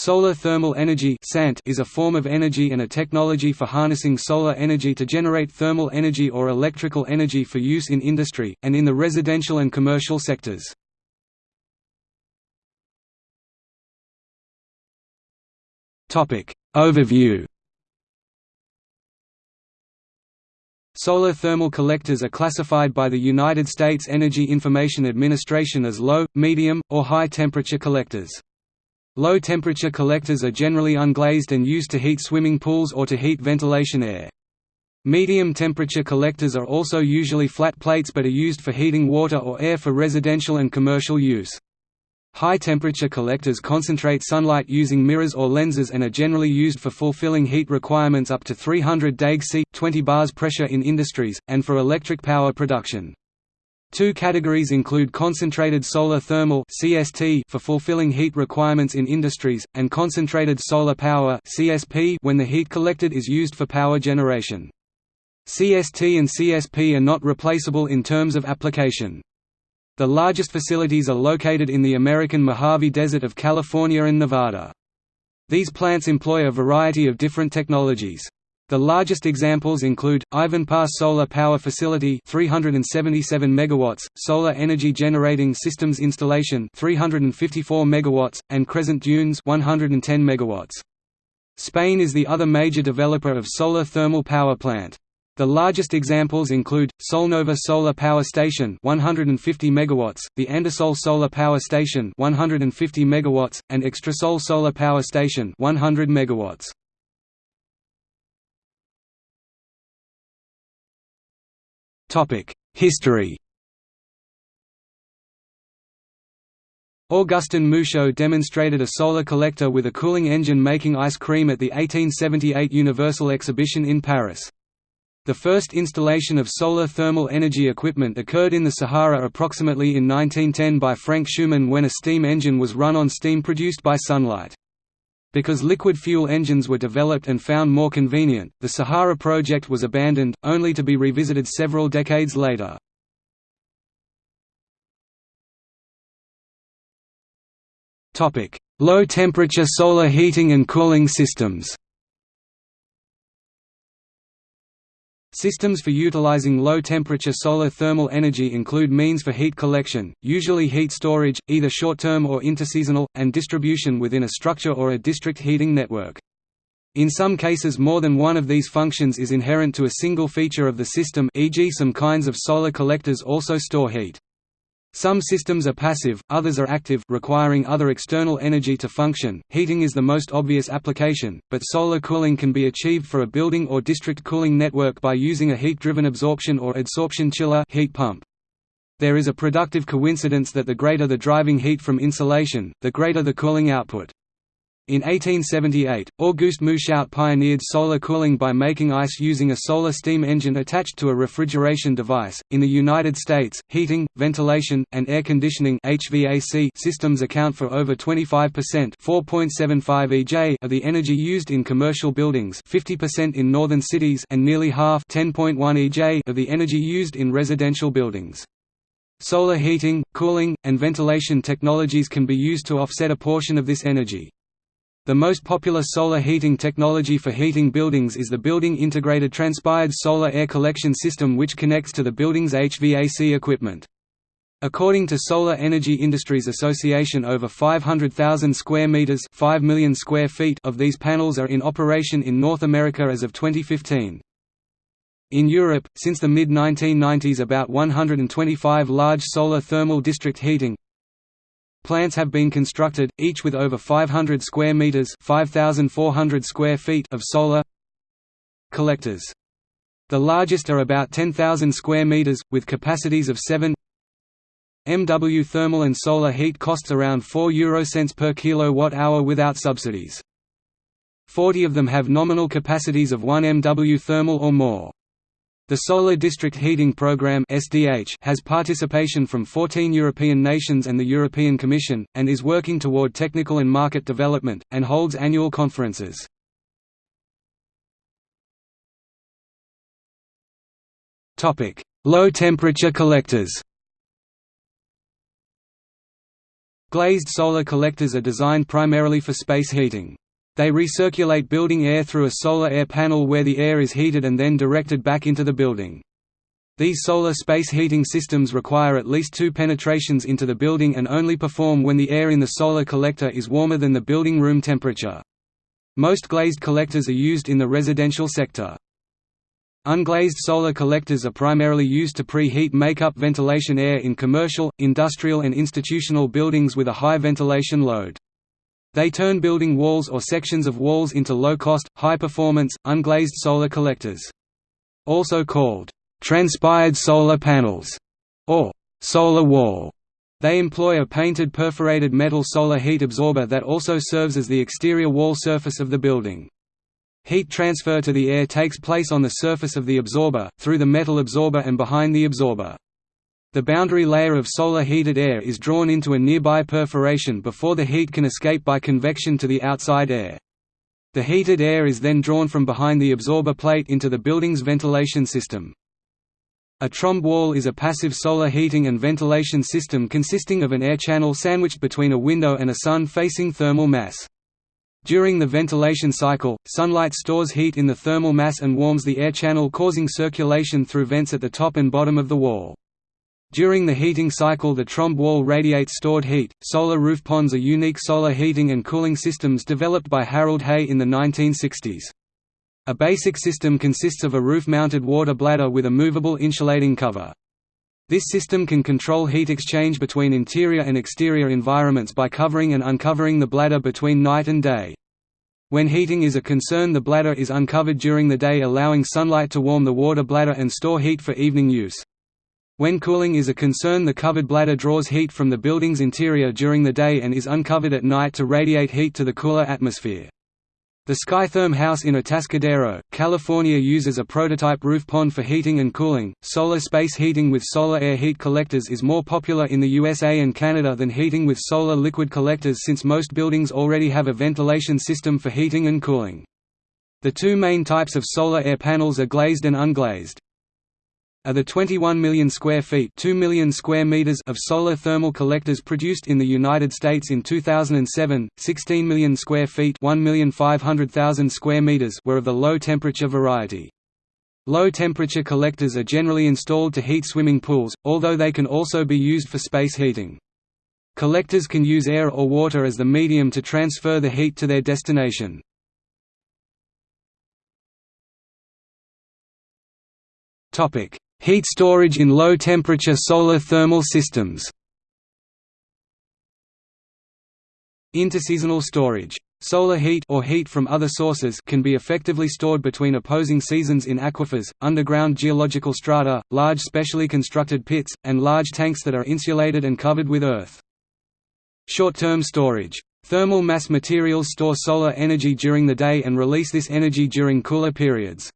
Solar thermal energy is a form of energy and a technology for harnessing solar energy to generate thermal energy or electrical energy for use in industry, and in the residential and commercial sectors. Overview Solar thermal collectors are classified by the United States Energy Information Administration as low, medium, or high temperature collectors. Low-temperature collectors are generally unglazed and used to heat swimming pools or to heat ventilation air. Medium-temperature collectors are also usually flat plates but are used for heating water or air for residential and commercial use. High-temperature collectors concentrate sunlight using mirrors or lenses and are generally used for fulfilling heat requirements up to 300 deg C 20 bars pressure in industries, and for electric power production. Two categories include concentrated solar thermal (CST) for fulfilling heat requirements in industries, and concentrated solar power (CSP) when the heat collected is used for power generation. CST and CSP are not replaceable in terms of application. The largest facilities are located in the American Mojave Desert of California and Nevada. These plants employ a variety of different technologies. The largest examples include Ivanpah Solar Power Facility 377 megawatts, Solar Energy Generating Systems Installation 354 megawatts, and Crescent Dunes 110 megawatts. Spain is the other major developer of solar thermal power plant. The largest examples include Solnova Solar Power Station 150 megawatts, the Andasol Solar Power Station 150 megawatts, and Extresol Solar Power Station 100 megawatts. History Augustin Mouchot demonstrated a solar collector with a cooling engine making ice cream at the 1878 Universal Exhibition in Paris. The first installation of solar thermal energy equipment occurred in the Sahara approximately in 1910 by Frank Shuman when a steam engine was run on steam produced by sunlight. Because liquid fuel engines were developed and found more convenient, the Sahara project was abandoned, only to be revisited several decades later. Low-temperature solar heating and cooling systems Systems for utilizing low-temperature solar thermal energy include means for heat collection, usually heat storage, either short-term or interseasonal, and distribution within a structure or a district heating network. In some cases more than one of these functions is inherent to a single feature of the system e.g. some kinds of solar collectors also store heat. Some systems are passive, others are active requiring other external energy to function. Heating is the most obvious application, but solar cooling can be achieved for a building or district cooling network by using a heat-driven absorption or adsorption chiller heat pump. There is a productive coincidence that the greater the driving heat from insolation, the greater the cooling output. In 1878, Auguste Mouchot pioneered solar cooling by making ice using a solar steam engine attached to a refrigeration device. In the United States, heating, ventilation, and air conditioning (HVAC) systems account for over 25% (4.75 EJ) of the energy used in commercial buildings, 50% in northern cities, and nearly half (10.1 EJ) of the energy used in residential buildings. Solar heating, cooling, and ventilation technologies can be used to offset a portion of this energy. The most popular solar heating technology for heating buildings is the Building Integrated Transpired Solar Air Collection System which connects to the building's HVAC equipment. According to Solar Energy Industries Association over 500,000 square meters 5 million square feet of these panels are in operation in North America as of 2015. In Europe, since the mid-1990s about 125 large solar thermal district heating, Plants have been constructed, each with over 500 square meters (5,400 square feet) of solar collectors. The largest are about 10,000 square meters, with capacities of 7 MW. Thermal and solar heat costs around 4 eurocents per kilowatt-hour without subsidies. 40 of them have nominal capacities of 1 MW thermal or more. The Solar District Heating Programme has participation from 14 European nations and the European Commission, and is working toward technical and market development, and holds annual conferences. Low-temperature collectors Glazed solar collectors are designed primarily for space heating. They recirculate building air through a solar air panel where the air is heated and then directed back into the building. These solar space heating systems require at least two penetrations into the building and only perform when the air in the solar collector is warmer than the building room temperature. Most glazed collectors are used in the residential sector. Unglazed solar collectors are primarily used to pre-heat make-up ventilation air in commercial, industrial and institutional buildings with a high ventilation load. They turn building walls or sections of walls into low-cost, high-performance, unglazed solar collectors. Also called, "...transpired solar panels", or "...solar wall". They employ a painted perforated metal solar heat absorber that also serves as the exterior wall surface of the building. Heat transfer to the air takes place on the surface of the absorber, through the metal absorber and behind the absorber. The boundary layer of solar heated air is drawn into a nearby perforation before the heat can escape by convection to the outside air. The heated air is then drawn from behind the absorber plate into the building's ventilation system. A trombe wall is a passive solar heating and ventilation system consisting of an air channel sandwiched between a window and a sun-facing thermal mass. During the ventilation cycle, sunlight stores heat in the thermal mass and warms the air channel causing circulation through vents at the top and bottom of the wall. During the heating cycle the trombe wall radiates stored heat. Solar roof ponds are unique solar heating and cooling systems developed by Harold Hay in the 1960s. A basic system consists of a roof-mounted water bladder with a movable insulating cover. This system can control heat exchange between interior and exterior environments by covering and uncovering the bladder between night and day. When heating is a concern the bladder is uncovered during the day allowing sunlight to warm the water bladder and store heat for evening use. When cooling is a concern the covered bladder draws heat from the building's interior during the day and is uncovered at night to radiate heat to the cooler atmosphere. The Skytherm house in Atascadero, California uses a prototype roof pond for heating and cooling. Solar space heating with solar air heat collectors is more popular in the USA and Canada than heating with solar liquid collectors since most buildings already have a ventilation system for heating and cooling. The two main types of solar air panels are glazed and unglazed. Of the 21 million square feet 2 million square meters of solar thermal collectors produced in the United States in 2007, 16 million square feet 1,500,000 square meters were of the low-temperature variety. Low-temperature collectors are generally installed to heat swimming pools, although they can also be used for space heating. Collectors can use air or water as the medium to transfer the heat to their destination. Topic: Heat storage in low-temperature solar thermal systems Interseasonal storage. Solar heat or heat from other sources can be effectively stored between opposing seasons in aquifers, underground geological strata, large specially constructed pits, and large tanks that are insulated and covered with earth. Short-term storage. Thermal mass materials store solar energy during the day and release this energy during cooler periods.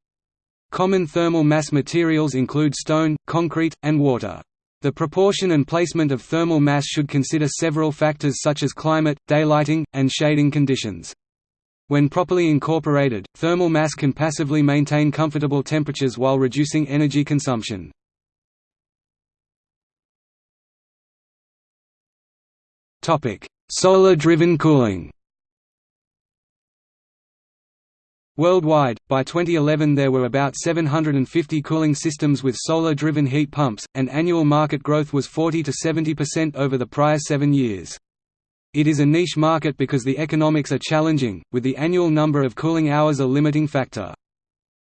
Common thermal mass materials include stone, concrete, and water. The proportion and placement of thermal mass should consider several factors such as climate, daylighting, and shading conditions. When properly incorporated, thermal mass can passively maintain comfortable temperatures while reducing energy consumption. Solar-driven cooling Worldwide, by 2011 there were about 750 cooling systems with solar-driven heat pumps, and annual market growth was 40 to 70% over the prior seven years. It is a niche market because the economics are challenging, with the annual number of cooling hours a limiting factor.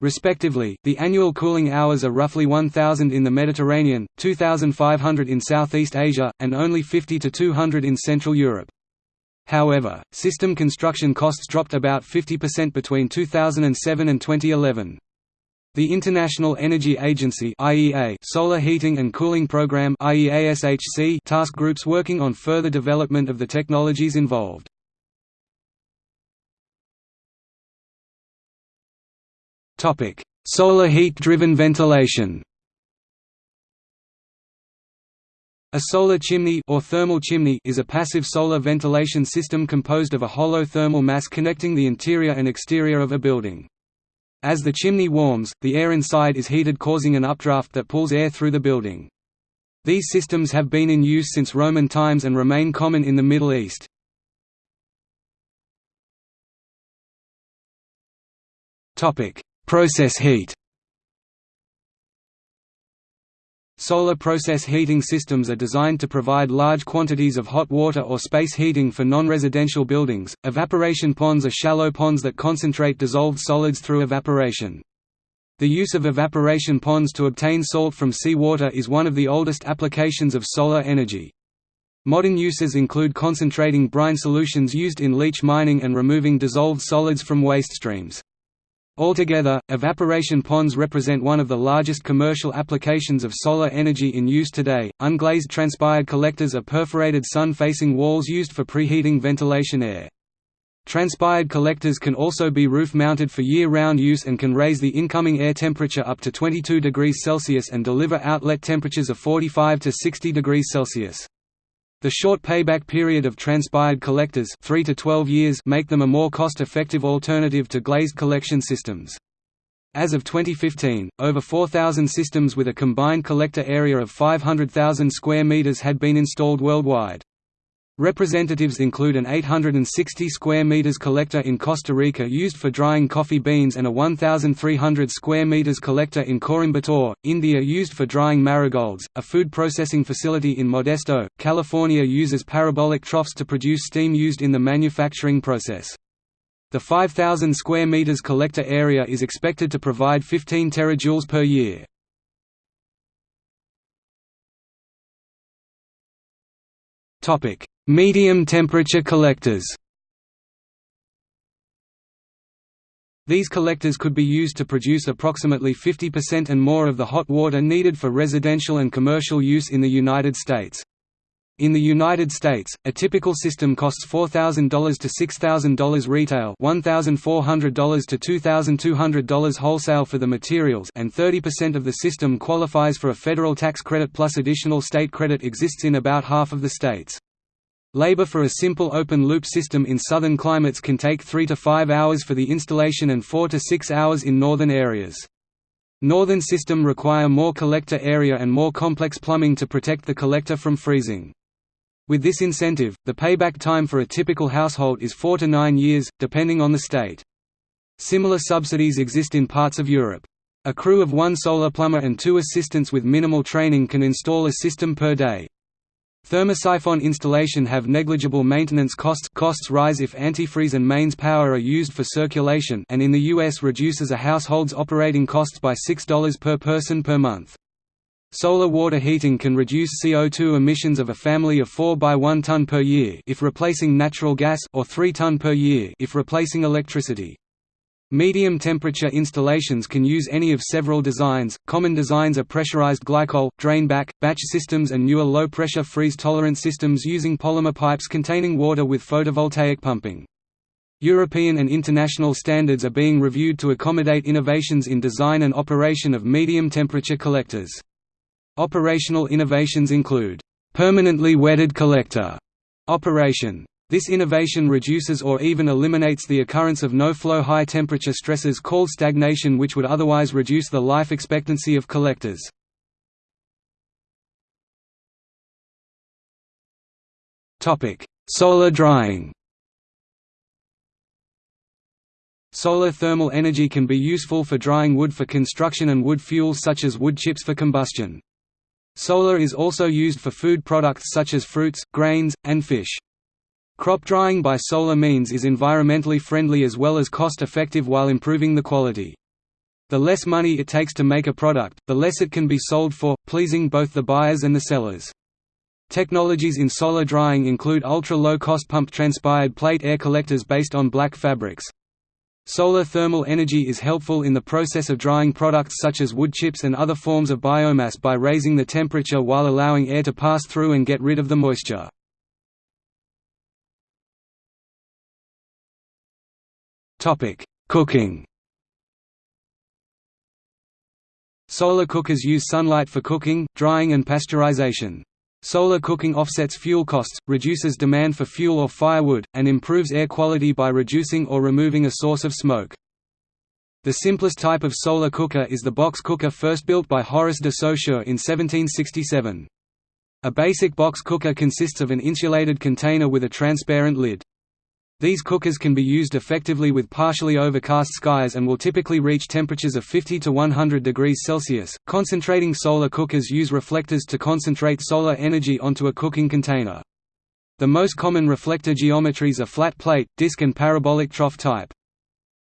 Respectively, the annual cooling hours are roughly 1,000 in the Mediterranean, 2,500 in Southeast Asia, and only 50 to 200 in Central Europe. However, system construction costs dropped about 50% between 2007 and 2011. The International Energy Agency (IEA) Solar Heating and Cooling Program (IEASHC) task groups working on further development of the technologies involved. Topic: Solar heat-driven ventilation. A solar chimney or thermal chimney is a passive solar ventilation system composed of a hollow thermal mass connecting the interior and exterior of a building. As the chimney warms, the air inside is heated causing an updraft that pulls air through the building. These systems have been in use since Roman times and remain common in the Middle East. Process heat Solar process heating systems are designed to provide large quantities of hot water or space heating for non-residential buildings. Evaporation ponds are shallow ponds that concentrate dissolved solids through evaporation. The use of evaporation ponds to obtain salt from seawater is one of the oldest applications of solar energy. Modern uses include concentrating brine solutions used in leach mining and removing dissolved solids from waste streams. Altogether, evaporation ponds represent one of the largest commercial applications of solar energy in use today. Unglazed transpired collectors are perforated sun facing walls used for preheating ventilation air. Transpired collectors can also be roof mounted for year round use and can raise the incoming air temperature up to 22 degrees Celsius and deliver outlet temperatures of 45 to 60 degrees Celsius. The short payback period of transpired collectors 3 to 12 years make them a more cost-effective alternative to glazed collection systems. As of 2015, over 4,000 systems with a combined collector area of 500,000 square meters had been installed worldwide. Representatives include an 860 square meters collector in Costa Rica used for drying coffee beans and a 1,300 square meters collector in Coimbatore, India used for drying marigolds. A food processing facility in Modesto, California uses parabolic troughs to produce steam used in the manufacturing process. The 5,000 square meters collector area is expected to provide 15 terajoules per year. Topic: Medium temperature collectors These collectors could be used to produce approximately 50% and more of the hot water needed for residential and commercial use in the United States. In the United States, a typical system costs $4,000 to $6,000 retail $1,400 to $2,200 wholesale for the materials and 30% of the system qualifies for a federal tax credit plus additional state credit exists in about half of the states. Labor for a simple open-loop system in southern climates can take 3 to 5 hours for the installation and 4 to 6 hours in northern areas. Northern system require more collector area and more complex plumbing to protect the collector from freezing. With this incentive, the payback time for a typical household is 4 to 9 years, depending on the state. Similar subsidies exist in parts of Europe. A crew of one solar plumber and two assistants with minimal training can install a system per day. Thermosiphon installation have negligible maintenance costs costs rise if antifreeze and mains power are used for circulation and in the US reduces a household's operating costs by $6 per person per month. Solar water heating can reduce CO2 emissions of a family of 4 by 1 ton per year if replacing natural gas or 3 ton per year if replacing electricity. Medium temperature installations can use any of several designs. Common designs are pressurized glycol, drainback, batch systems, and newer low pressure freeze tolerant systems using polymer pipes containing water with photovoltaic pumping. European and international standards are being reviewed to accommodate innovations in design and operation of medium temperature collectors. Operational innovations include permanently wetted collector operation this innovation reduces or even eliminates the occurrence of no-flow high-temperature stresses called stagnation which would otherwise reduce the life expectancy of collectors. Solar drying Solar thermal energy can be useful for drying wood for construction and wood fuels such as wood chips for combustion. Solar is also used for food products such as fruits, grains, and fish. Crop drying by solar means is environmentally friendly as well as cost-effective while improving the quality. The less money it takes to make a product, the less it can be sold for, pleasing both the buyers and the sellers. Technologies in solar drying include ultra-low-cost pump transpired plate air collectors based on black fabrics. Solar thermal energy is helpful in the process of drying products such as wood chips and other forms of biomass by raising the temperature while allowing air to pass through and get rid of the moisture. Cooking Solar cookers use sunlight for cooking, drying and pasteurization. Solar cooking offsets fuel costs, reduces demand for fuel or firewood, and improves air quality by reducing or removing a source of smoke. The simplest type of solar cooker is the box cooker first built by Horace de Saussure in 1767. A basic box cooker consists of an insulated container with a transparent lid. These cookers can be used effectively with partially overcast skies and will typically reach temperatures of 50 to 100 degrees Celsius. Concentrating solar cookers use reflectors to concentrate solar energy onto a cooking container. The most common reflector geometries are flat plate, disc and parabolic trough type.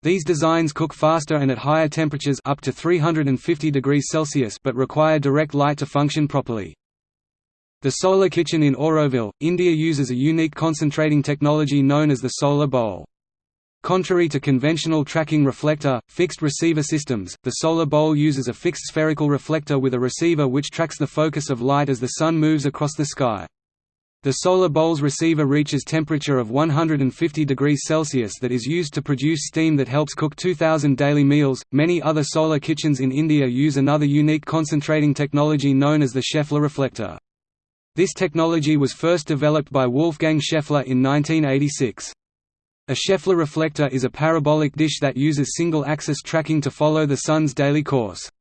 These designs cook faster and at higher temperatures up to 350 degrees Celsius but require direct light to function properly. The Solar Kitchen in Auroville, India uses a unique concentrating technology known as the solar bowl. Contrary to conventional tracking reflector, fixed receiver systems, the solar bowl uses a fixed spherical reflector with a receiver which tracks the focus of light as the sun moves across the sky. The solar bowl's receiver reaches temperature of 150 degrees Celsius that is used to produce steam that helps cook 2000 daily meals. Many other solar kitchens in India use another unique concentrating technology known as the Scheffler reflector. This technology was first developed by Wolfgang Scheffler in 1986. A Scheffler reflector is a parabolic dish that uses single-axis tracking to follow the sun's daily course.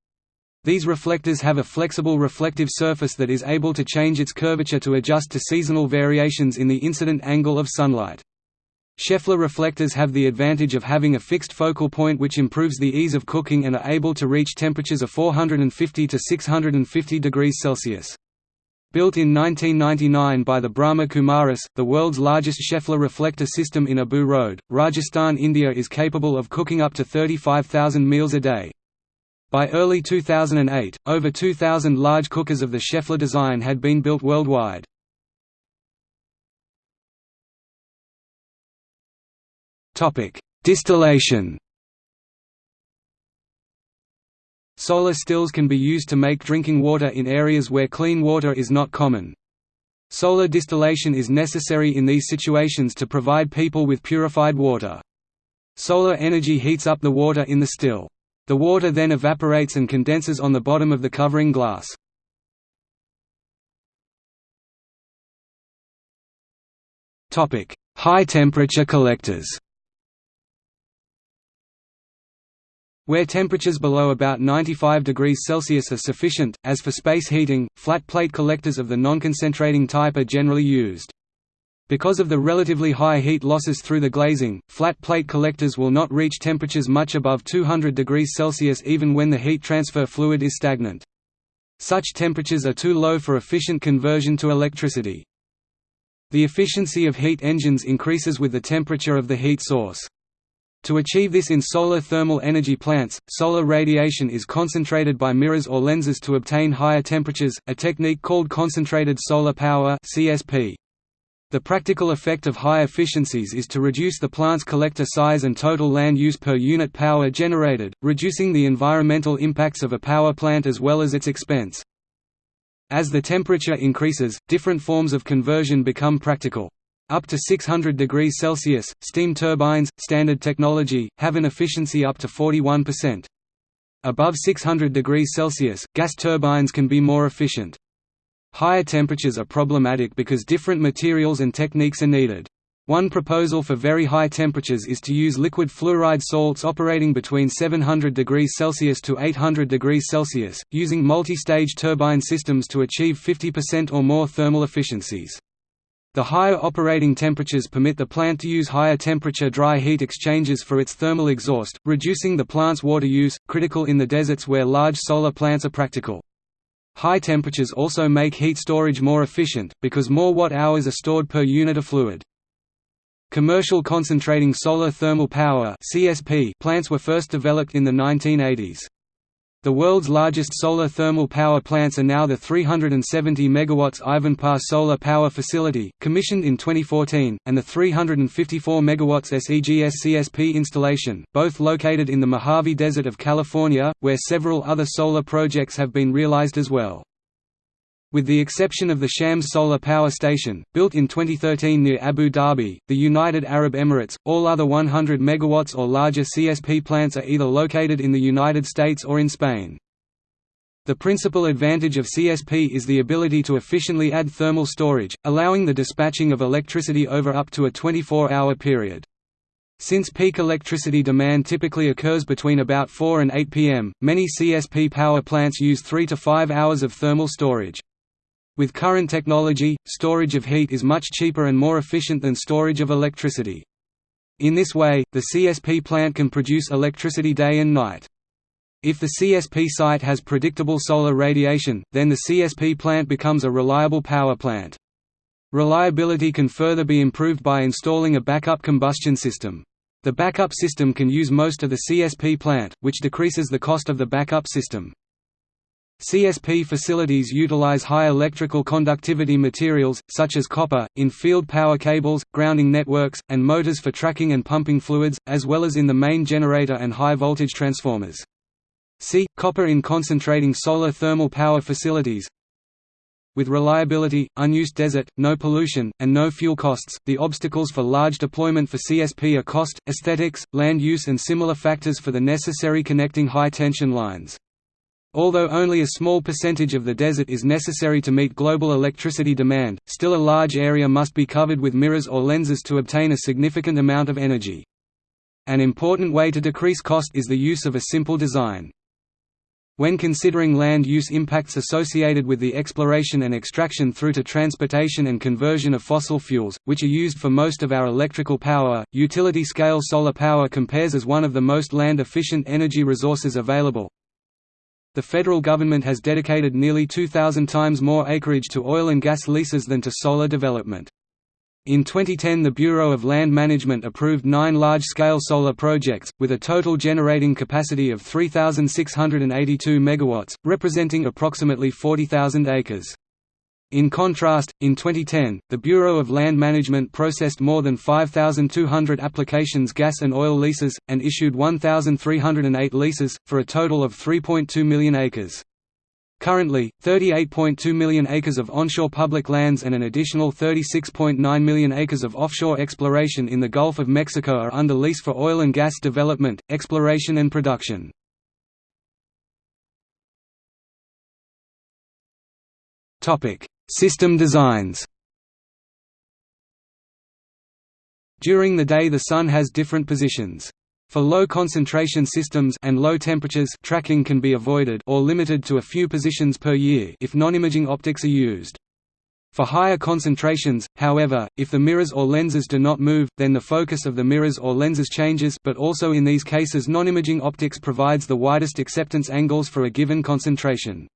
These reflectors have a flexible reflective surface that is able to change its curvature to adjust to seasonal variations in the incident angle of sunlight. Scheffler reflectors have the advantage of having a fixed focal point which improves the ease of cooking and are able to reach temperatures of 450 to 650 degrees Celsius. Built in 1999 by the Brahma Kumaris, the world's largest Scheffler reflector system in Abu Road, Rajasthan India is capable of cooking up to 35,000 meals a day. By early 2008, over 2,000 large cookers of the Scheffler design had been built worldwide. Distillation Solar stills can be used to make drinking water in areas where clean water is not common. Solar distillation is necessary in these situations to provide people with purified water. Solar energy heats up the water in the still. The water then evaporates and condenses on the bottom of the covering glass. High temperature collectors Where temperatures below about 95 degrees Celsius are sufficient, as for space heating, flat plate collectors of the nonconcentrating type are generally used. Because of the relatively high heat losses through the glazing, flat plate collectors will not reach temperatures much above 200 degrees Celsius even when the heat transfer fluid is stagnant. Such temperatures are too low for efficient conversion to electricity. The efficiency of heat engines increases with the temperature of the heat source. To achieve this in solar thermal energy plants, solar radiation is concentrated by mirrors or lenses to obtain higher temperatures, a technique called concentrated solar power (CSP). The practical effect of high efficiencies is to reduce the plant's collector size and total land use per unit power generated, reducing the environmental impacts of a power plant as well as its expense. As the temperature increases, different forms of conversion become practical. Up to 600 degrees Celsius, steam turbines, standard technology, have an efficiency up to 41%. Above 600 degrees Celsius, gas turbines can be more efficient. Higher temperatures are problematic because different materials and techniques are needed. One proposal for very high temperatures is to use liquid fluoride salts operating between 700 degrees Celsius to 800 degrees Celsius, using multi-stage turbine systems to achieve 50% or more thermal efficiencies. The higher operating temperatures permit the plant to use higher temperature dry heat exchangers for its thermal exhaust, reducing the plant's water use, critical in the deserts where large solar plants are practical. High temperatures also make heat storage more efficient, because more watt-hours are stored per unit of fluid. Commercial concentrating solar thermal power plants were first developed in the 1980s. The world's largest solar thermal power plants are now the 370 MW Ivanpah Solar Power Facility, commissioned in 2014, and the 354 MW SEGS CSP installation, both located in the Mojave Desert of California, where several other solar projects have been realized as well. With the exception of the Shams Solar Power Station, built in 2013 near Abu Dhabi, the United Arab Emirates, all other 100 MW or larger CSP plants are either located in the United States or in Spain. The principal advantage of CSP is the ability to efficiently add thermal storage, allowing the dispatching of electricity over up to a 24-hour period. Since peak electricity demand typically occurs between about 4 and 8 pm, many CSP power plants use 3 to 5 hours of thermal storage. With current technology, storage of heat is much cheaper and more efficient than storage of electricity. In this way, the CSP plant can produce electricity day and night. If the CSP site has predictable solar radiation, then the CSP plant becomes a reliable power plant. Reliability can further be improved by installing a backup combustion system. The backup system can use most of the CSP plant, which decreases the cost of the backup system. CSP facilities utilize high electrical conductivity materials, such as copper, in field power cables, grounding networks, and motors for tracking and pumping fluids, as well as in the main generator and high-voltage transformers. See, copper in concentrating solar thermal power facilities With reliability, unused desert, no pollution, and no fuel costs, the obstacles for large deployment for CSP are cost, aesthetics, land use and similar factors for the necessary connecting high-tension lines. Although only a small percentage of the desert is necessary to meet global electricity demand, still a large area must be covered with mirrors or lenses to obtain a significant amount of energy. An important way to decrease cost is the use of a simple design. When considering land use impacts associated with the exploration and extraction through to transportation and conversion of fossil fuels, which are used for most of our electrical power, utility-scale solar power compares as one of the most land-efficient energy resources available, the federal government has dedicated nearly 2,000 times more acreage to oil and gas leases than to solar development. In 2010 the Bureau of Land Management approved nine large-scale solar projects, with a total generating capacity of 3,682 MW, representing approximately 40,000 acres. In contrast, in 2010, the Bureau of Land Management processed more than 5,200 applications gas and oil leases, and issued 1,308 leases, for a total of 3.2 million acres. Currently, 38.2 million acres of onshore public lands and an additional 36.9 million acres of offshore exploration in the Gulf of Mexico are under lease for oil and gas development, exploration and production. Topic: System designs During the day the Sun has different positions. For low concentration systems and low temperatures tracking can be avoided or limited to a few positions per year if non-imaging optics are used. For higher concentrations, however, if the mirrors or lenses do not move, then the focus of the mirrors or lenses changes but also in these cases non-imaging optics provides the widest acceptance angles for a given concentration.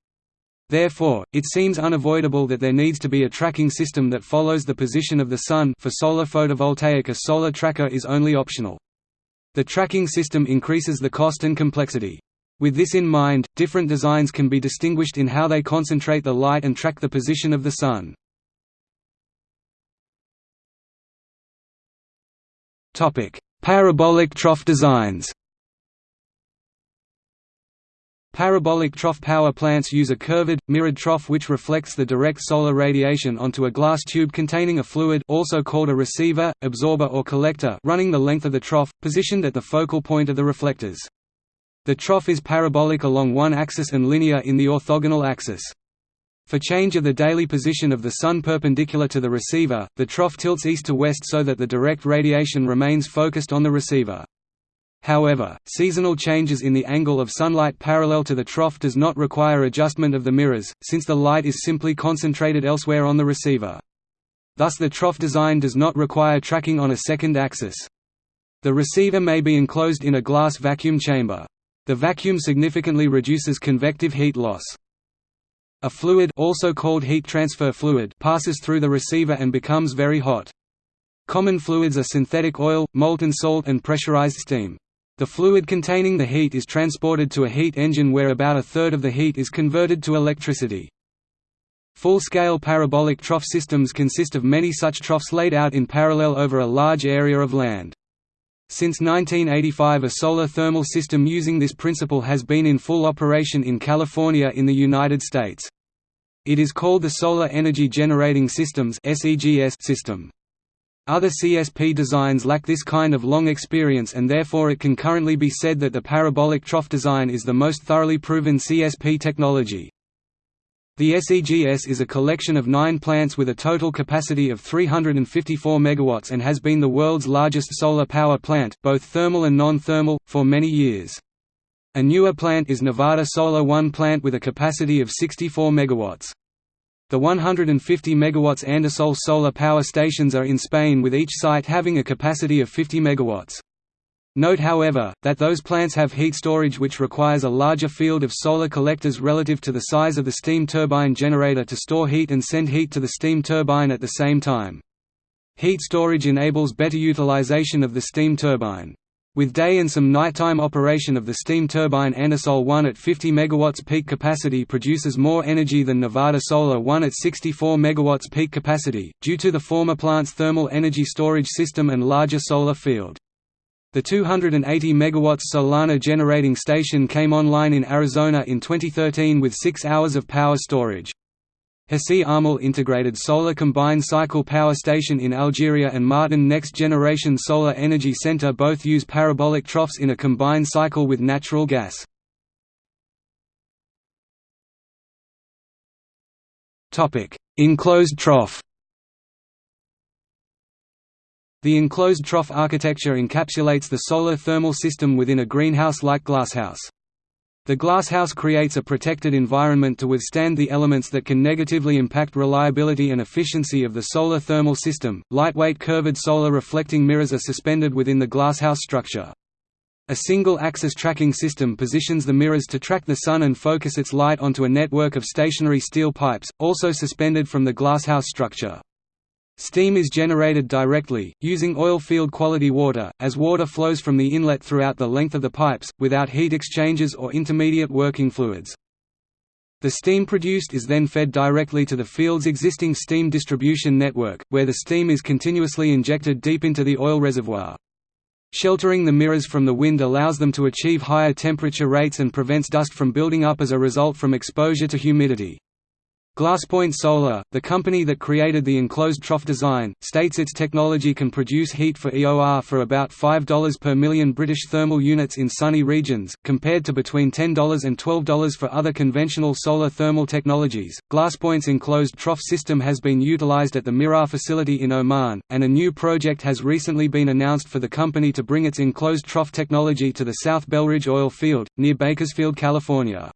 Therefore, it seems unavoidable that there needs to be a tracking system that follows the position of the Sun for solar photovoltaic a solar tracker is only optional. The tracking system increases the cost and complexity. With this in mind, different designs can be distinguished in how they concentrate the light and track the position of the Sun. Parabolic trough designs Parabolic trough power plants use a curved, mirrored trough which reflects the direct solar radiation onto a glass tube containing a fluid also called a receiver, absorber or collector running the length of the trough, positioned at the focal point of the reflectors. The trough is parabolic along one axis and linear in the orthogonal axis. For change of the daily position of the Sun perpendicular to the receiver, the trough tilts east to west so that the direct radiation remains focused on the receiver. However, seasonal changes in the angle of sunlight parallel to the trough does not require adjustment of the mirrors, since the light is simply concentrated elsewhere on the receiver. Thus the trough design does not require tracking on a second axis. The receiver may be enclosed in a glass vacuum chamber. The vacuum significantly reduces convective heat loss. A fluid also called heat transfer fluid passes through the receiver and becomes very hot. Common fluids are synthetic oil, molten salt and pressurized steam. The fluid containing the heat is transported to a heat engine where about a third of the heat is converted to electricity. Full-scale parabolic trough systems consist of many such troughs laid out in parallel over a large area of land. Since 1985 a solar thermal system using this principle has been in full operation in California in the United States. It is called the Solar Energy Generating Systems system. Other CSP designs lack this kind of long experience and therefore it can currently be said that the parabolic trough design is the most thoroughly proven CSP technology. The SEGS is a collection of nine plants with a total capacity of 354 MW and has been the world's largest solar power plant, both thermal and non-thermal, for many years. A newer plant is Nevada Solar One plant with a capacity of 64 MW. The 150 MW Andasol solar power stations are in Spain with each site having a capacity of 50 MW. Note however, that those plants have heat storage which requires a larger field of solar collectors relative to the size of the steam turbine generator to store heat and send heat to the steam turbine at the same time. Heat storage enables better utilization of the steam turbine. With day and some nighttime operation of the steam turbine Andasol 1 at 50 MW peak capacity produces more energy than Nevada Solar 1 at 64 MW peak capacity, due to the former plant's thermal energy storage system and larger solar field. The 280 MW Solana generating station came online in Arizona in 2013 with 6 hours of power storage. Hassi R'Mel integrated solar combined cycle power station in Algeria and Martin Next Generation Solar Energy Center both use parabolic troughs in a combined cycle with natural gas. Enclosed trough the enclosed trough architecture encapsulates the solar thermal system within a greenhouse-like glasshouse. The glasshouse creates a protected environment to withstand the elements that can negatively impact reliability and efficiency of the solar thermal system. Lightweight curved solar reflecting mirrors are suspended within the glasshouse structure. A single-axis tracking system positions the mirrors to track the sun and focus its light onto a network of stationary steel pipes, also suspended from the glasshouse structure. Steam is generated directly, using oil field quality water, as water flows from the inlet throughout the length of the pipes, without heat exchangers or intermediate working fluids. The steam produced is then fed directly to the field's existing steam distribution network, where the steam is continuously injected deep into the oil reservoir. Sheltering the mirrors from the wind allows them to achieve higher temperature rates and prevents dust from building up as a result from exposure to humidity. Glasspoint Solar, the company that created the enclosed trough design, states its technology can produce heat for EOR for about $5 per million British thermal units in sunny regions, compared to between $10 and $12 for other conventional solar thermal technologies. Glasspoint's enclosed trough system has been utilized at the Miraah facility in Oman, and a new project has recently been announced for the company to bring its enclosed trough technology to the South Belridge oil field, near Bakersfield, California.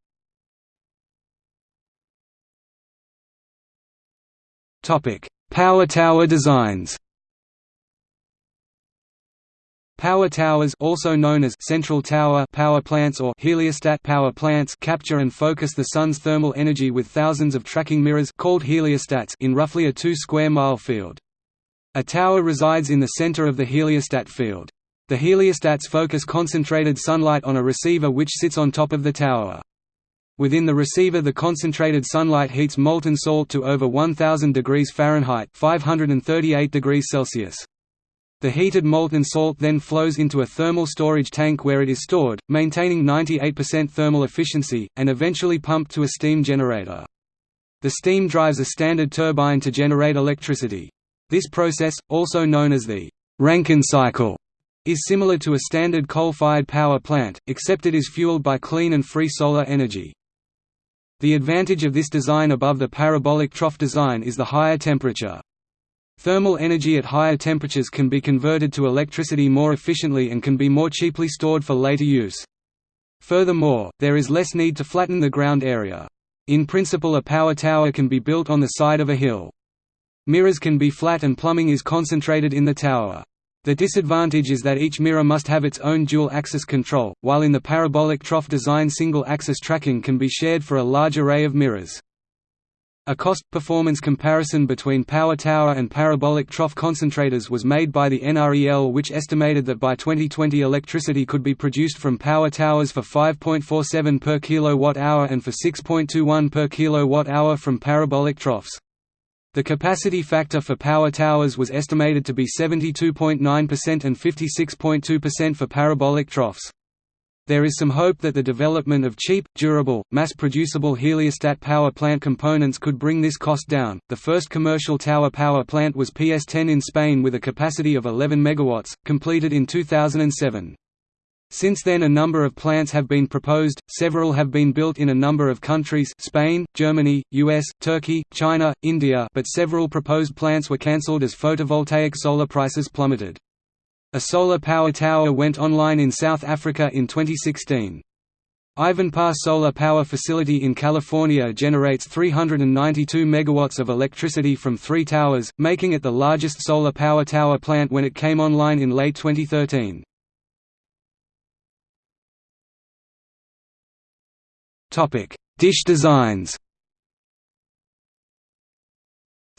Power tower designs. Power towers also known as central tower power plants or heliostat power plants capture and focus the sun's thermal energy with thousands of tracking mirrors called heliostats in roughly a 2 square mile field. A tower resides in the center of the heliostat field. The heliostats focus concentrated sunlight on a receiver which sits on top of the tower. Within the receiver the concentrated sunlight heats molten salt to over 1000 degrees Fahrenheit 538 degrees Celsius. The heated molten salt then flows into a thermal storage tank where it is stored, maintaining 98% thermal efficiency, and eventually pumped to a steam generator. The steam drives a standard turbine to generate electricity. This process, also known as the Rankine cycle, is similar to a standard coal-fired power plant, except it is fueled by clean and free solar energy. The advantage of this design above the parabolic trough design is the higher temperature. Thermal energy at higher temperatures can be converted to electricity more efficiently and can be more cheaply stored for later use. Furthermore, there is less need to flatten the ground area. In principle a power tower can be built on the side of a hill. Mirrors can be flat and plumbing is concentrated in the tower. The disadvantage is that each mirror must have its own dual-axis control, while in the parabolic trough design single-axis tracking can be shared for a large array of mirrors. A cost-performance comparison between power tower and parabolic trough concentrators was made by the NREL which estimated that by 2020 electricity could be produced from power towers for 5.47 per kilowatt-hour and for 6.21 per kilowatt-hour from parabolic troughs. The capacity factor for power towers was estimated to be 72.9% and 56.2% for parabolic troughs. There is some hope that the development of cheap, durable, mass-producible heliostat power plant components could bring this cost down. The first commercial tower power plant was PS10 in Spain with a capacity of 11 MW, completed in 2007. Since then a number of plants have been proposed, several have been built in a number of countries Spain, Germany, US, Turkey, China, India but several proposed plants were cancelled as photovoltaic solar prices plummeted. A solar power tower went online in South Africa in 2016. Ivanpah Solar Power Facility in California generates 392 megawatts of electricity from three towers, making it the largest solar power tower plant when it came online in late 2013. Dish designs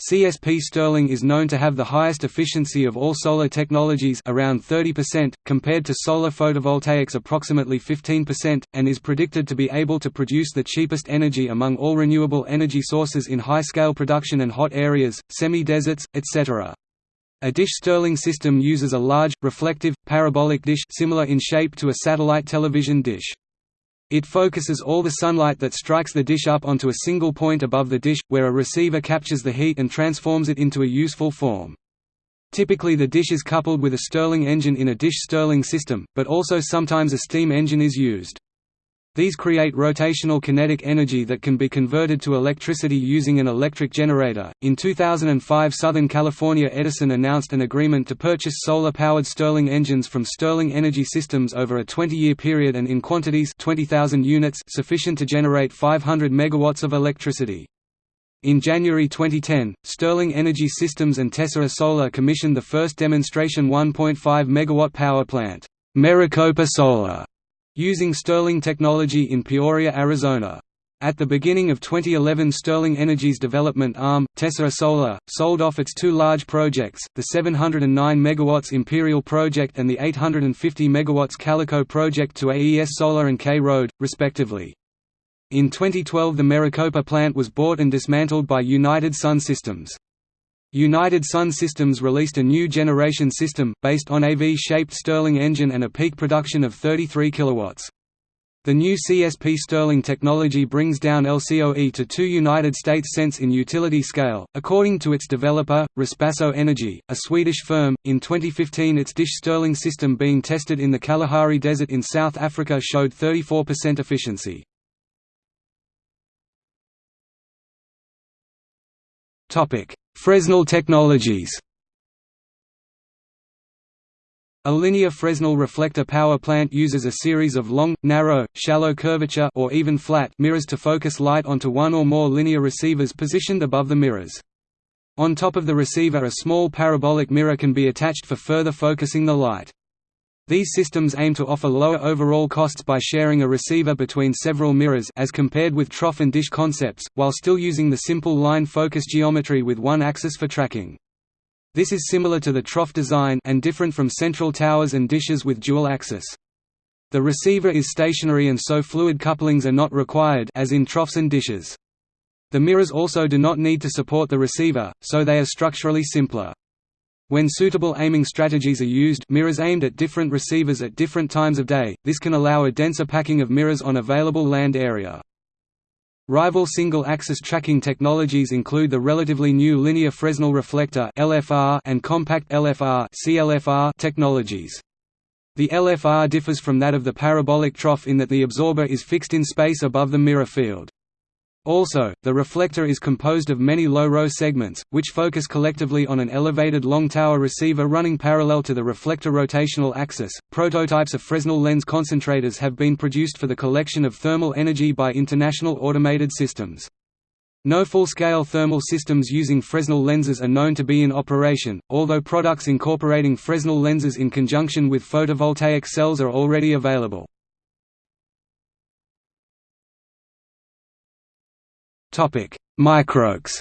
CSP Stirling is known to have the highest efficiency of all solar technologies around 30%, compared to solar photovoltaics approximately 15%, and is predicted to be able to produce the cheapest energy among all renewable energy sources in high-scale production and hot areas, semi-deserts, etc. A dish Stirling system uses a large, reflective, parabolic dish similar in shape to a satellite television dish. It focuses all the sunlight that strikes the dish up onto a single point above the dish, where a receiver captures the heat and transforms it into a useful form. Typically the dish is coupled with a Stirling engine in a dish Stirling system, but also sometimes a steam engine is used. These create rotational kinetic energy that can be converted to electricity using an electric generator. In 2005, Southern California Edison announced an agreement to purchase solar powered Stirling engines from Stirling Energy Systems over a 20 year period and in quantities 20,000 units sufficient to generate 500 megawatts of electricity. In January 2010, Stirling Energy Systems and Tessera Solar commissioned the first demonstration 1.5 MW power plant, Maricopa Solar, using Stirling technology in Peoria, Arizona. At the beginning of 2011 Stirling Energy's development arm, Tessera Solar, sold off its two large projects, the 709 MW Imperial project and the 850 MW Calico project to AES Solar and K-Road, respectively. In 2012 the Maricopa plant was bought and dismantled by United Sun Systems. United Sun Systems released a new generation system, based on a V-shaped Stirling engine and a peak production of 33 kW. The new CSP Stirling technology brings down LCOE to 2 United States cents in utility scale, according to its developer, Ripasso Energy, a Swedish firm. In 2015, its dish Stirling system being tested in the Kalahari Desert in South Africa showed 34% efficiency. Topic: Fresnel Technologies A linear Fresnel reflector power plant uses a series of long, narrow, shallow curvature or even flat mirrors to focus light onto one or more linear receivers positioned above the mirrors. On top of the receiver a small parabolic mirror can be attached for further focusing the light. These systems aim to offer lower overall costs by sharing a receiver between several mirrors as compared with trough and dish concepts, while still using the simple line focus geometry with one axis for tracking. This is similar to the trough design and different from central towers and dishes with dual axis. The receiver is stationary and so fluid couplings are not required as in troughs and dishes. The mirrors also do not need to support the receiver, so they are structurally simpler. When suitable aiming strategies are used mirrors aimed at different receivers at different times of day, this can allow a denser packing of mirrors on available land area. Rival single-axis tracking technologies include the relatively new linear Fresnel reflector and compact LFR technologies. The LFR differs from that of the parabolic trough in that the absorber is fixed in space above the mirror field. Also, the reflector is composed of many low-row segments, which focus collectively on an elevated long tower receiver running parallel to the reflector rotational axis. Prototypes of Fresnel lens concentrators have been produced for the collection of thermal energy by International Automated Systems. No full-scale thermal systems using Fresnel lenses are known to be in operation, although products incorporating Fresnel lenses in conjunction with photovoltaic cells are already available. Microx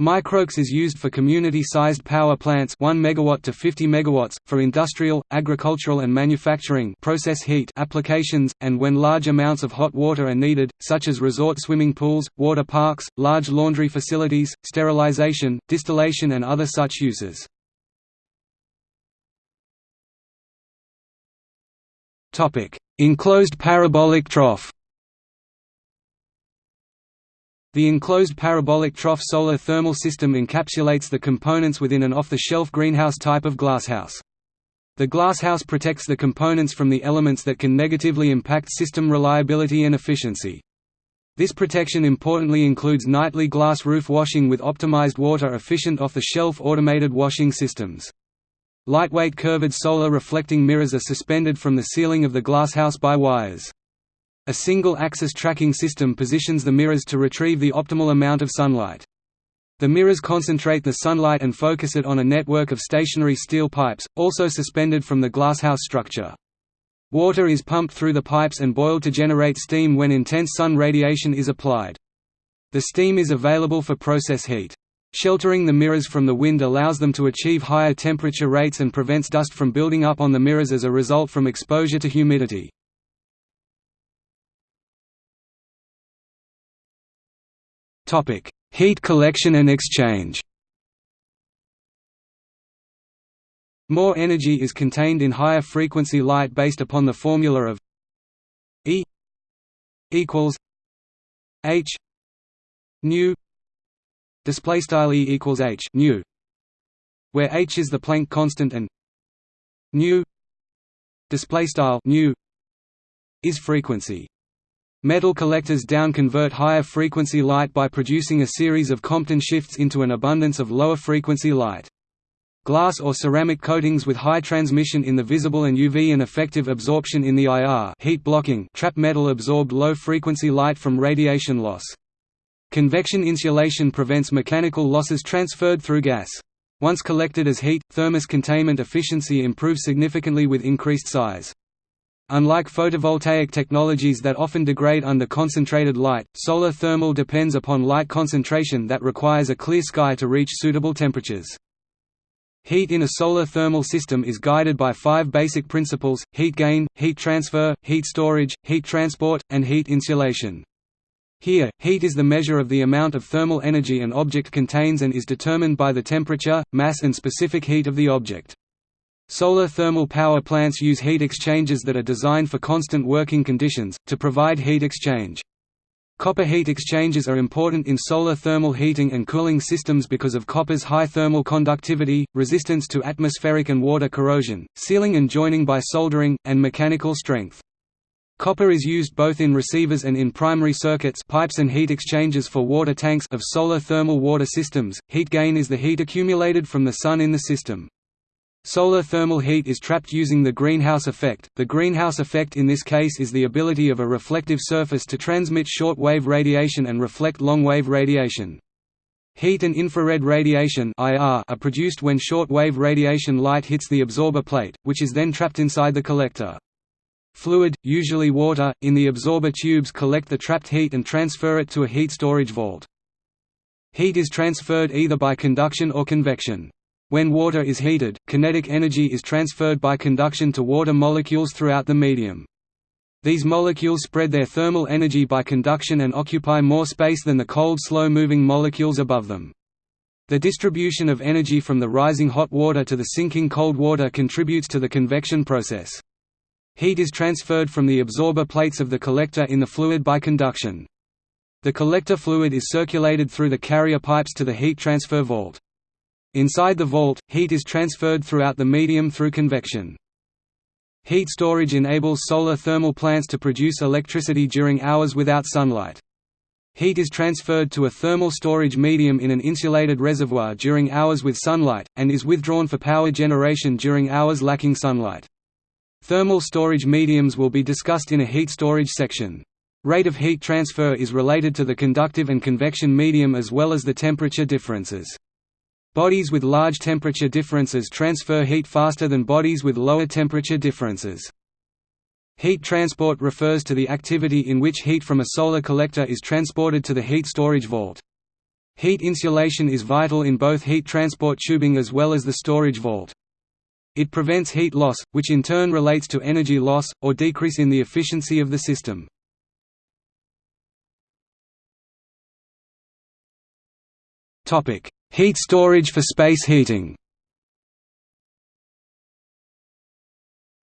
Microx is used for community-sized power plants 1 megawatt to 50 megawatts, for industrial, agricultural and manufacturing process heat applications, and when large amounts of hot water are needed, such as resort swimming pools, water parks, large laundry facilities, sterilization, distillation and other such uses. Topic: Enclosed parabolic trough the enclosed parabolic trough solar thermal system encapsulates the components within an off-the-shelf greenhouse type of glasshouse. The glasshouse protects the components from the elements that can negatively impact system reliability and efficiency. This protection importantly includes nightly glass roof washing with optimized water-efficient off-the-shelf automated washing systems. Lightweight curved solar reflecting mirrors are suspended from the ceiling of the glasshouse by wires. A single-axis tracking system positions the mirrors to retrieve the optimal amount of sunlight. The mirrors concentrate the sunlight and focus it on a network of stationary steel pipes, also suspended from the glasshouse structure. Water is pumped through the pipes and boiled to generate steam when intense sun radiation is applied. The steam is available for process heat. Sheltering the mirrors from the wind allows them to achieve higher temperature rates and prevents dust from building up on the mirrors as a result from exposure to humidity. Heat collection and exchange. More energy is contained in higher frequency light based upon the formula of E equals H nu display style E equals H nu where H is the Planck constant and nu display style nu is frequency Metal collectors down convert higher frequency light by producing a series of Compton shifts into an abundance of lower frequency light. Glass or ceramic coatings with high transmission in the visible and UV and effective absorption in the IR heat blocking trap metal absorbed low frequency light from radiation loss. Convection insulation prevents mechanical losses transferred through gas. Once collected as heat, thermos containment efficiency improves significantly with increased size. Unlike photovoltaic technologies that often degrade under concentrated light, solar thermal depends upon light concentration that requires a clear sky to reach suitable temperatures. Heat in a solar thermal system is guided by five basic principles, heat gain, heat transfer, heat storage, heat transport, and heat insulation. Here, heat is the measure of the amount of thermal energy an object contains and is determined by the temperature, mass and specific heat of the object. Solar thermal power plants use heat exchangers that are designed for constant working conditions, to provide heat exchange. Copper heat exchangers are important in solar thermal heating and cooling systems because of copper's high thermal conductivity, resistance to atmospheric and water corrosion, sealing and joining by soldering, and mechanical strength. Copper is used both in receivers and in primary circuits pipes and heat exchangers for water tanks of solar thermal water systems. Heat gain is the heat accumulated from the sun in the system. Solar thermal heat is trapped using the greenhouse effect. The greenhouse effect in this case is the ability of a reflective surface to transmit short-wave radiation and reflect long-wave radiation. Heat and infrared radiation are produced when short-wave radiation light hits the absorber plate, which is then trapped inside the collector. Fluid, usually water, in the absorber tubes collect the trapped heat and transfer it to a heat storage vault. Heat is transferred either by conduction or convection. When water is heated, kinetic energy is transferred by conduction to water molecules throughout the medium. These molecules spread their thermal energy by conduction and occupy more space than the cold slow-moving molecules above them. The distribution of energy from the rising hot water to the sinking cold water contributes to the convection process. Heat is transferred from the absorber plates of the collector in the fluid by conduction. The collector fluid is circulated through the carrier pipes to the heat transfer vault. Inside the vault, heat is transferred throughout the medium through convection. Heat storage enables solar thermal plants to produce electricity during hours without sunlight. Heat is transferred to a thermal storage medium in an insulated reservoir during hours with sunlight, and is withdrawn for power generation during hours lacking sunlight. Thermal storage mediums will be discussed in a heat storage section. Rate of heat transfer is related to the conductive and convection medium as well as the temperature differences. Bodies with large temperature differences transfer heat faster than bodies with lower temperature differences. Heat transport refers to the activity in which heat from a solar collector is transported to the heat storage vault. Heat insulation is vital in both heat transport tubing as well as the storage vault. It prevents heat loss, which in turn relates to energy loss, or decrease in the efficiency of the system. Heat storage for space heating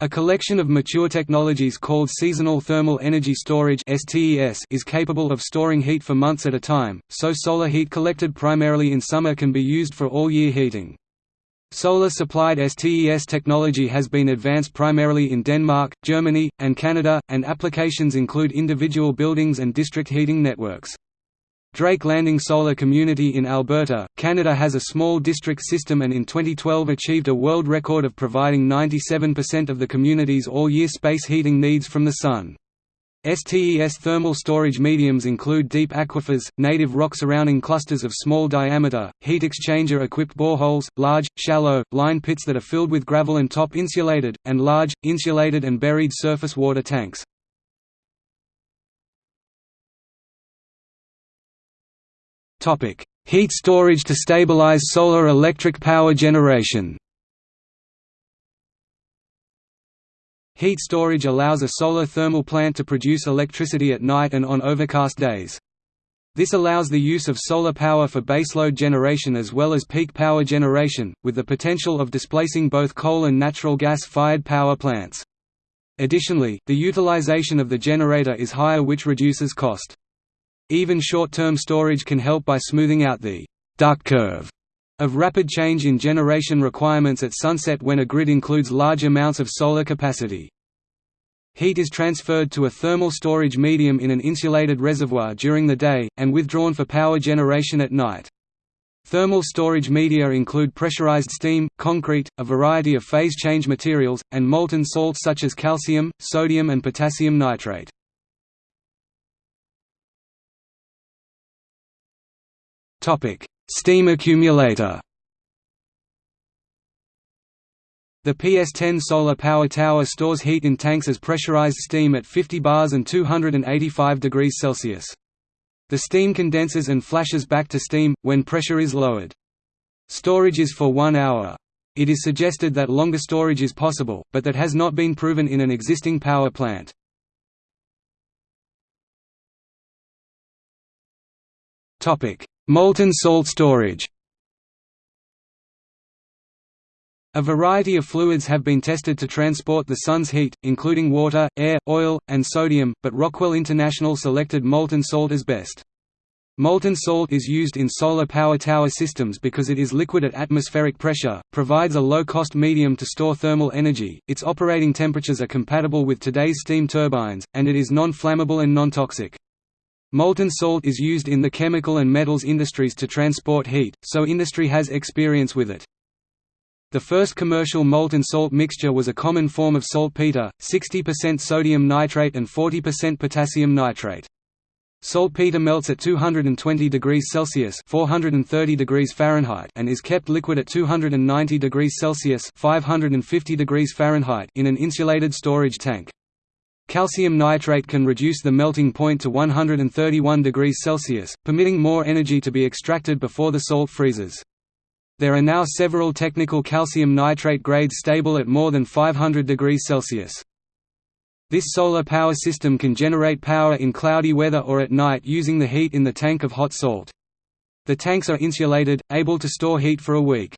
A collection of mature technologies called Seasonal Thermal Energy Storage is capable of storing heat for months at a time, so solar heat collected primarily in summer can be used for all-year heating. Solar-supplied STES technology has been advanced primarily in Denmark, Germany, and Canada, and applications include individual buildings and district heating networks. Drake Landing Solar Community in Alberta, Canada has a small district system and in 2012 achieved a world record of providing 97% of the community's all-year space heating needs from the sun. STES thermal storage mediums include deep aquifers, native rock surrounding clusters of small diameter, heat exchanger-equipped boreholes, large, shallow, line pits that are filled with gravel and top insulated, and large, insulated and buried surface water tanks. Heat storage to stabilize solar electric power generation Heat storage allows a solar thermal plant to produce electricity at night and on overcast days. This allows the use of solar power for baseload generation as well as peak power generation, with the potential of displacing both coal and natural gas-fired power plants. Additionally, the utilization of the generator is higher which reduces cost. Even short-term storage can help by smoothing out the «duck curve» of rapid change in generation requirements at sunset when a grid includes large amounts of solar capacity. Heat is transferred to a thermal storage medium in an insulated reservoir during the day, and withdrawn for power generation at night. Thermal storage media include pressurized steam, concrete, a variety of phase change materials, and molten salts such as calcium, sodium and potassium nitrate. Steam accumulator The PS-10 solar power tower stores heat in tanks as pressurized steam at 50 bars and 285 degrees Celsius. The steam condenses and flashes back to steam, when pressure is lowered. Storage is for one hour. It is suggested that longer storage is possible, but that has not been proven in an existing power plant. Molten salt storage A variety of fluids have been tested to transport the sun's heat, including water, air, oil, and sodium, but Rockwell International selected molten salt as best. Molten salt is used in solar power tower systems because it is liquid at atmospheric pressure, provides a low-cost medium to store thermal energy, its operating temperatures are compatible with today's steam turbines, and it is non-flammable and non-toxic. Molten salt is used in the chemical and metals industries to transport heat, so industry has experience with it. The first commercial molten salt mixture was a common form of saltpeter, 60% sodium nitrate and 40% potassium nitrate. Saltpeter melts at 220 degrees Celsius (430 degrees Fahrenheit) and is kept liquid at 290 degrees Celsius (550 degrees Fahrenheit) in an insulated storage tank. Calcium nitrate can reduce the melting point to 131 degrees Celsius, permitting more energy to be extracted before the salt freezes. There are now several technical calcium nitrate grades stable at more than 500 degrees Celsius. This solar power system can generate power in cloudy weather or at night using the heat in the tank of hot salt. The tanks are insulated, able to store heat for a week.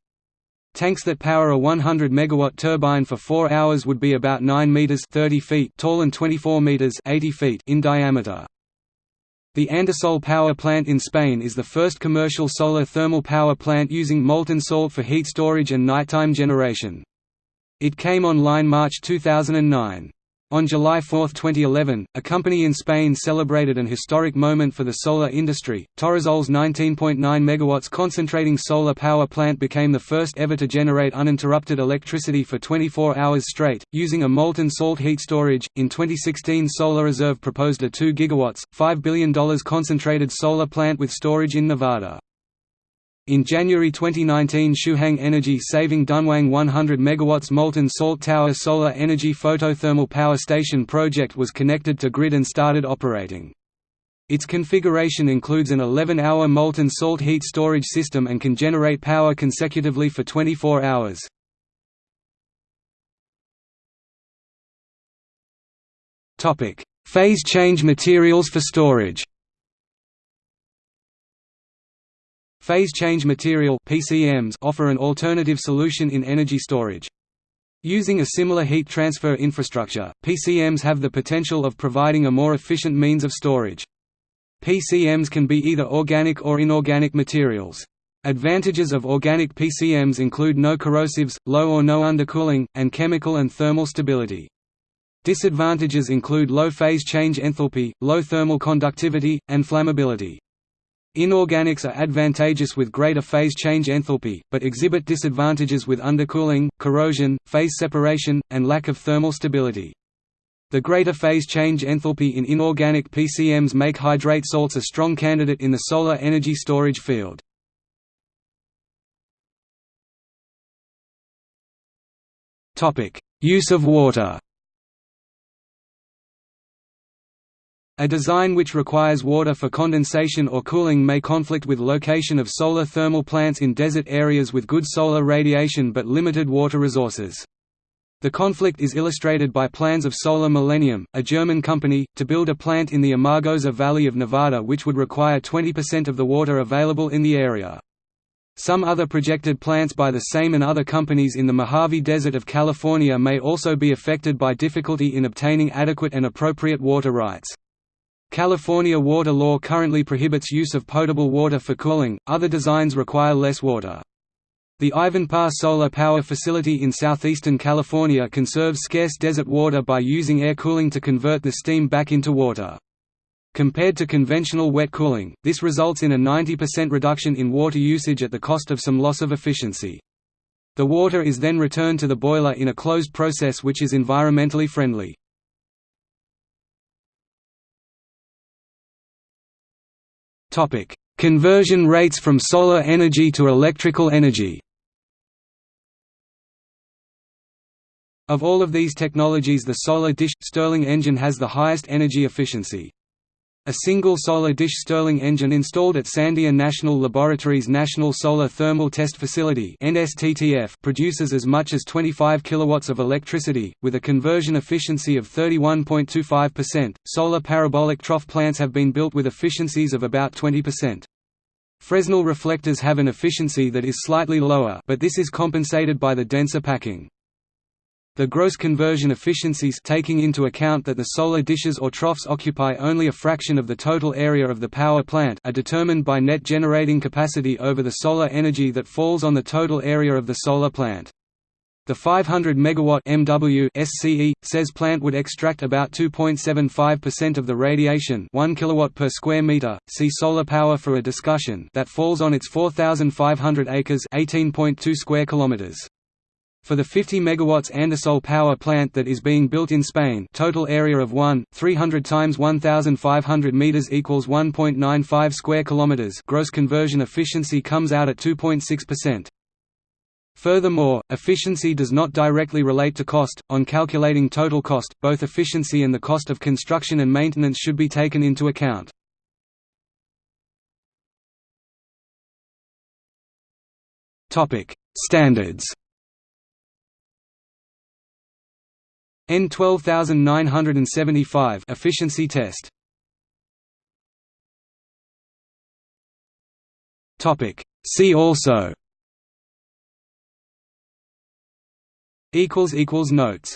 Tanks that power a 100 megawatt turbine for 4 hours would be about 9 meters 30 feet tall and 24 meters 80 feet in diameter. The Andasol power plant in Spain is the first commercial solar thermal power plant using molten salt for heat storage and nighttime generation. It came online March 2009. On July 4, 2011, a company in Spain celebrated an historic moment for the solar industry. Torresol's 19.9 MW concentrating solar power plant became the first ever to generate uninterrupted electricity for 24 hours straight, using a molten salt heat storage. In 2016, Solar Reserve proposed a 2 GW, $5 billion concentrated solar plant with storage in Nevada. In January 2019 Shouhang Energy saving Dunhuang 100 MW molten salt tower solar energy photothermal power station project was connected to grid and started operating. Its configuration includes an 11-hour molten salt heat storage system and can generate power consecutively for 24 hours. Phase change materials for storage Phase change material PCMs offer an alternative solution in energy storage. Using a similar heat transfer infrastructure, PCMs have the potential of providing a more efficient means of storage. PCMs can be either organic or inorganic materials. Advantages of organic PCMs include no corrosives, low or no undercooling, and chemical and thermal stability. Disadvantages include low phase change enthalpy, low thermal conductivity, and flammability. Inorganics are advantageous with greater phase change enthalpy, but exhibit disadvantages with undercooling, corrosion, phase separation, and lack of thermal stability. The greater phase change enthalpy in inorganic PCMs make hydrate salts a strong candidate in the solar energy storage field. Use of water A design which requires water for condensation or cooling may conflict with location of solar thermal plants in desert areas with good solar radiation but limited water resources. The conflict is illustrated by plans of Solar Millennium, a German company, to build a plant in the Amargosa Valley of Nevada which would require 20% of the water available in the area. Some other projected plants by the same and other companies in the Mojave Desert of California may also be affected by difficulty in obtaining adequate and appropriate water rights. California water law currently prohibits use of potable water for cooling, other designs require less water. The Ivanpah Solar Power Facility in southeastern California conserves scarce desert water by using air cooling to convert the steam back into water. Compared to conventional wet cooling, this results in a 90% reduction in water usage at the cost of some loss of efficiency. The water is then returned to the boiler in a closed process which is environmentally friendly. Conversion rates from solar energy to electrical energy Of all of these technologies the solar dish – Stirling engine has the highest energy efficiency. A single solar dish Stirling engine installed at Sandia National Laboratories National Solar Thermal Test Facility produces as much as 25 kilowatts of electricity, with a conversion efficiency of 31.25%. Solar parabolic trough plants have been built with efficiencies of about 20%. Fresnel reflectors have an efficiency that is slightly lower but this is compensated by the denser packing. The gross conversion efficiencies taking into account that the solar dishes or troughs occupy only a fraction of the total area of the power plant are determined by net generating capacity over the solar energy that falls on the total area of the solar plant. The 500 megawatt MW SCE says plant would extract about 2.75% of the radiation, 1 kilowatt per square meter. See solar power for a discussion that falls on its 4500 acres, 18.2 square kilometers. For the 50 MW Andasol power plant that is being built in Spain total area of 1, 300 times 1,500 meters equals 1.95 square kilometers gross conversion efficiency comes out at 2.6%. Furthermore, efficiency does not directly relate to cost. On calculating total cost, both efficiency and the cost of construction and maintenance should be taken into account. Topic: Standards EN 12975 efficiency test. Topic. See also. Equals equals notes